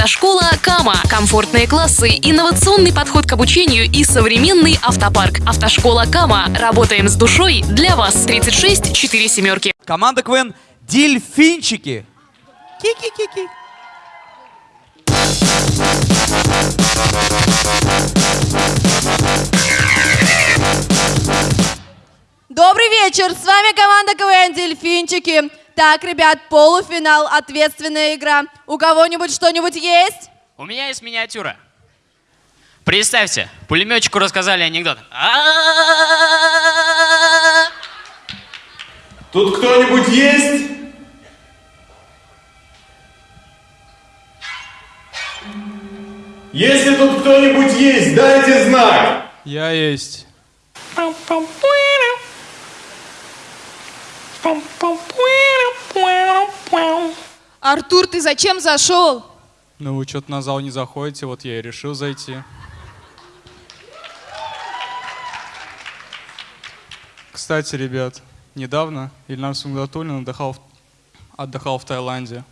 Автошкола Кама. Комфортные классы, инновационный подход к обучению и современный автопарк. Автошкола Кама. Работаем с душой для вас. 36 4 семерки. Команда КВН «Дельфинчики». Ки-ки-ки-ки. Добрый вечер, с вами команда КВН «Дельфинчики». Итак, ребят, полуфинал, ответственная игра. У кого-нибудь что-нибудь есть? У меня есть миниатюра. Представьте, пулеметчику рассказали анекдот. Тут кто-нибудь есть? Если тут кто-нибудь есть, дайте знак. Я есть. Пам-пам-пуэра. Пам-пам-пуэра. Артур, ты зачем зашел? Ну вы что-то на зал не заходите, вот я и решил зайти. Кстати, ребят, недавно Ильнар Сунгатуллин отдыхал, в- отдыхал в Таиланде.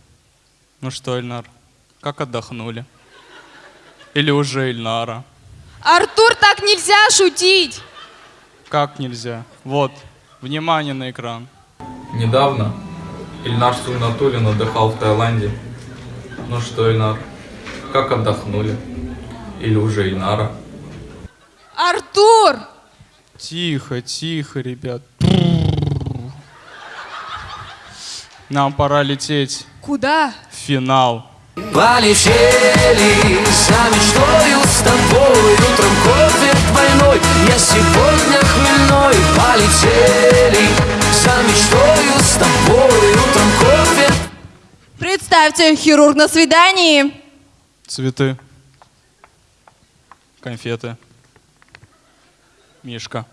Ну что, Ильнар, как отдохнули? Или уже Ильнара? Артур, так нельзя шутить. Как нельзя? Вот, внимание на экран. Недавно Ильнар Сугнатуллин отдыхал в Таиланде. Ну что, Ильнар, как отдохнули? Или уже Ильнара? Артур! Тихо, тихо, ребят. Нам пора лететь Куда? в финал. Полетели за мечтою с тобой Утром кофе двойной Я сегодня хмельной Полетели за мечтою с тобой Представьте, хирург на свидании. Цветы. Конфеты. Мишка.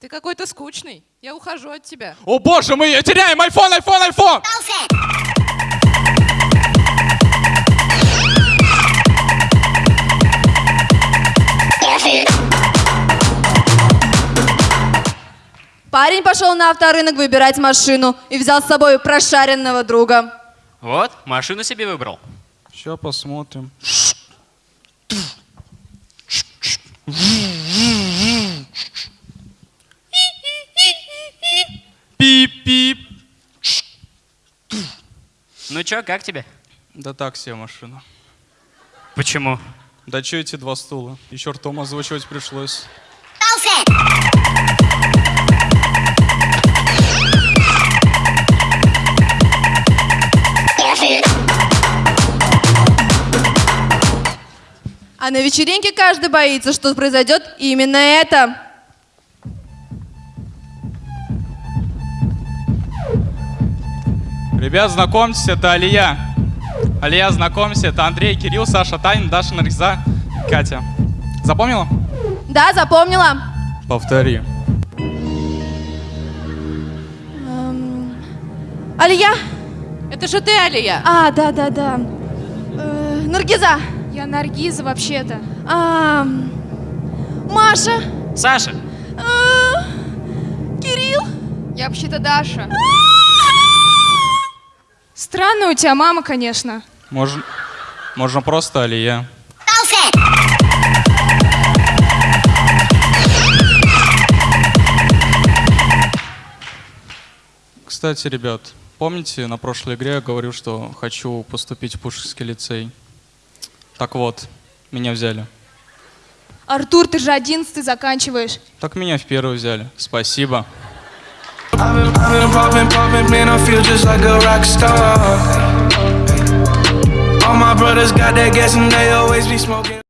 Ты какой-то скучный. Я ухожу от тебя. О боже, мы теряем айфон, айфон, айфон! Парень пошел на авторынок выбирать машину и взял с собой прошаренного друга. Вот, машину себе выбрал. Сейчас посмотрим. Пип-пип. Ну чё, как тебе? Да так себе машина. Почему? Да чё эти два стула? Еще ртом озвучивать пришлось. А на вечеринке каждый боится, что произойдет именно это. Ребят, знакомьтесь, это Алия. Алия, знакомься, это Андрей, Кирилл, Саша, Таня, Даша, Наргиза, Катя. Запомнила? Да, запомнила. Повтори. Алия? Это же ты, Алия. А, да, да, да. Э, Наргиза. Я Наргиза вообще-то. А, Маша. Саша, А, Кирилл. Я вообще-то Даша. Странная у тебя мама, конечно. Можно, можно просто Алия. Кстати, ребят, помните, на прошлой игре я говорил, что хочу поступить в Пушкинский лицей? Так вот, меня взяли. Артур, ты же одиннадцатый заканчиваешь. Так меня в первый взяли. Спасибо. All my brothers got that gas and they always be smoking.